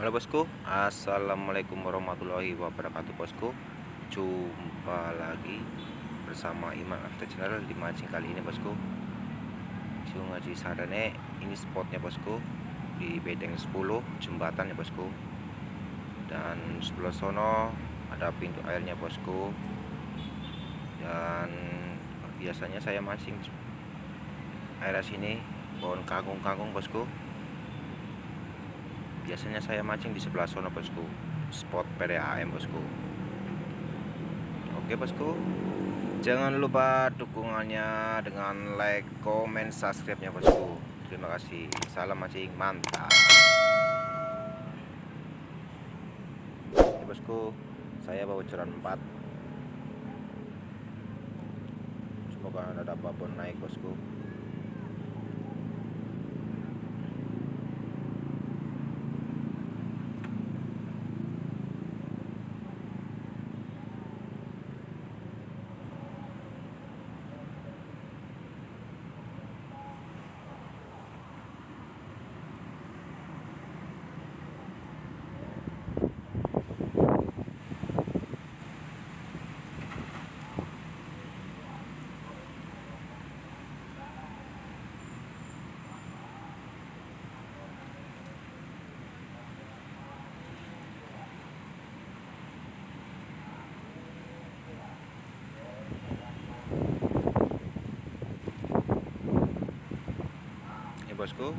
Halo bosku. Assalamualaikum warahmatullahi wabarakatuh bosku. Jumpa lagi bersama Iman After Channel di mancing kali ini bosku. Sungai Cisadane ini spotnya bosku di bedeng 10 jembatan ya bosku. Dan sebelah sono ada pintu airnya bosku. Dan biasanya saya mancing area sini pohon kangkung-kangkung bosku biasanya saya mancing di sebelah sana bosku. Spot PDAM bosku. Oke bosku. Jangan lupa dukungannya dengan like comment subscribe nya bosku. Terima kasih. Salam mancing mantap. Oke bosku. Saya bawa curan 4 semoga ada babon naik bosku bosku.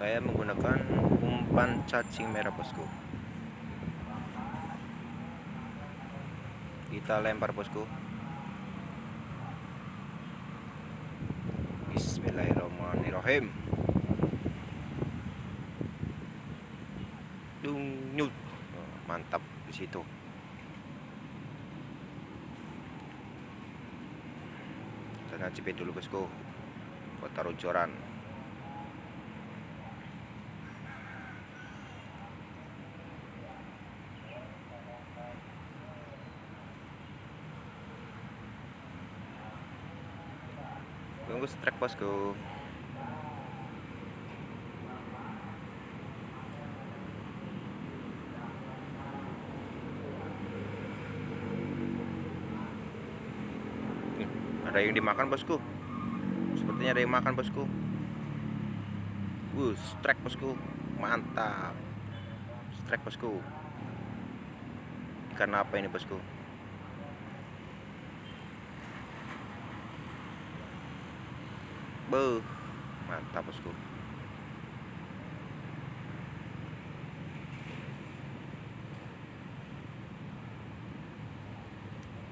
Saya menggunakan umpan cacing merah bosku. Kita lempar bosku. Bismillahirrahmanirrahim. Dung oh, mantap di situ. Kita ngacipin dulu bosku. Buat taruh tunggu strike bosku. Ada yang dimakan bosku. Sepertinya ada yang makan bosku. Uh strike bosku. Mantap. Strike bosku. Ikan apa ini bosku Mantap bosku.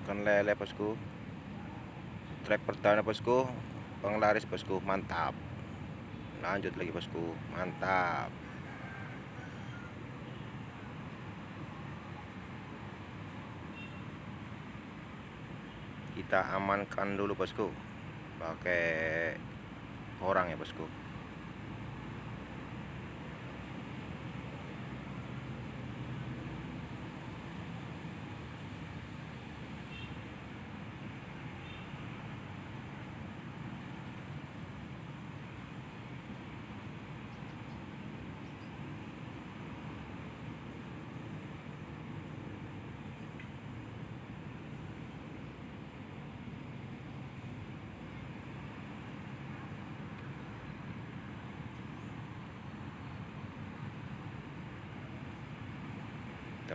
Ikan lele bosku. Track pertama bosku, penglaris bosku, mantap. Lanjut lagi bosku, mantap. Kita amankan dulu bosku pakai orang ya bosku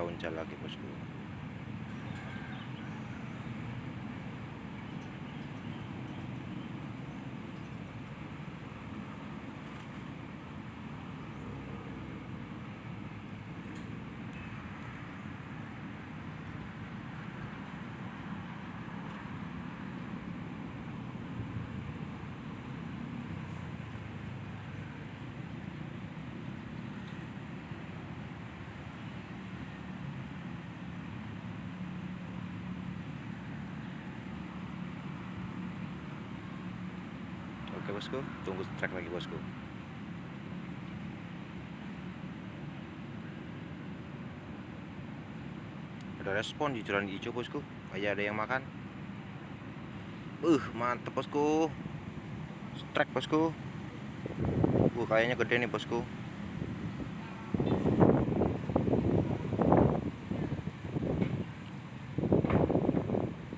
uncal lagi bosku Oke bosku, tunggu track lagi bosku. Ada respon di jalan hijau bosku, kayak ada yang makan. Uh, mantep bosku. Track bosku. Uh, kayaknya gede nih bosku.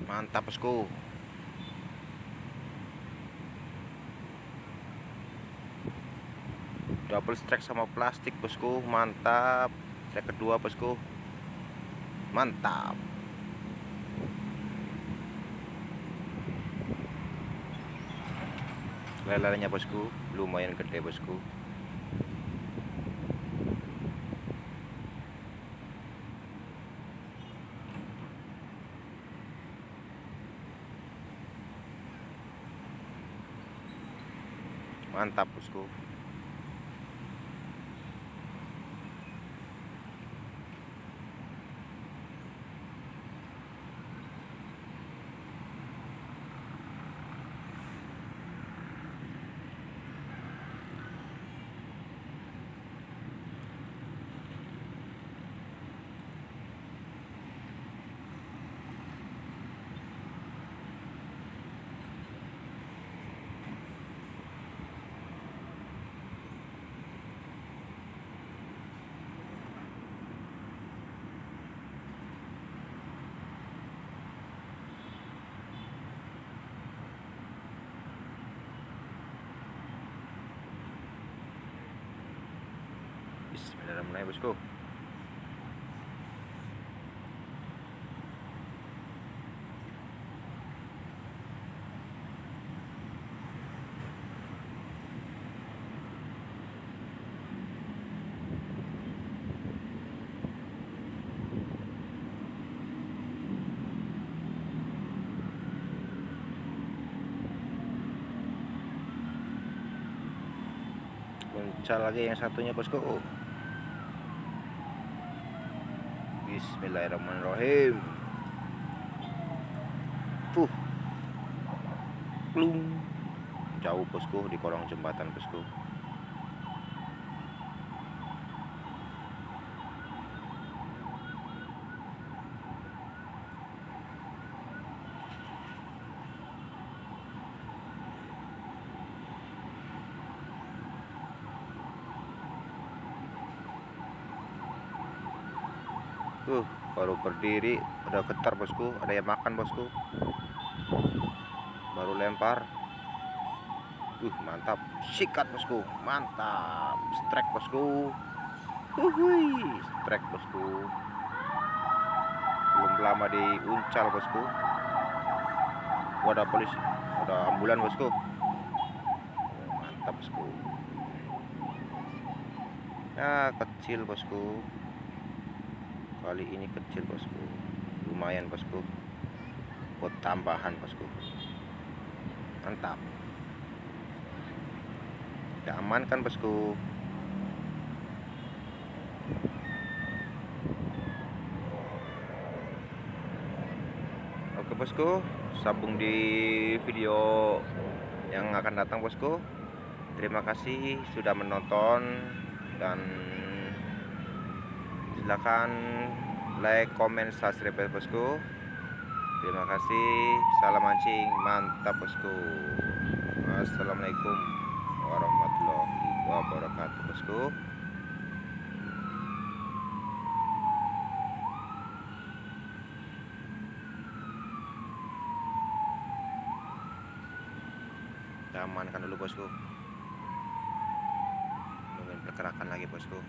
Mantap bosku. Double strike sama plastik bosku. Mantap. Strike kedua bosku. Mantap. Lelenya bosku lumayan gede bosku. Mantap bosku Bismillahirrahmanirrahim bosku. Muncul lagi yang satunya bosku Bismillahirrahmanirrahim. Tuh Plung Jauh bosku di kolong jembatan bosku Tuh, baru berdiri udah getar bosku, ada yang makan bosku. Baru lempar. Uh, mantap. Sikat bosku, mantap. Strike bosku. Uhui, strike bosku. Belum lama diuncal bosku. Wadah polisi, ada ambulan bosku. Mantap bosku. Ya, kecil bosku kali ini kecil bosku. Lumayan bosku. Buat tambahan bosku. Mantap. Kita amankan bosku? Oke bosku. Sambung di video yang akan datang bosku. Terima kasih sudah menonton dan silahkan like comment subscribe bosku. Terima kasih. Salam mancing mantap bosku. Assalamualaikum warahmatullahi wabarakatuh bosku. Kita amankan dulu bosku. Nungguin pergerakan lagi bosku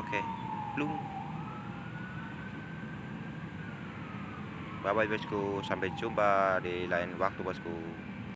okay. belum. Bye bye bosku, sampai jumpa di lain waktu bosku.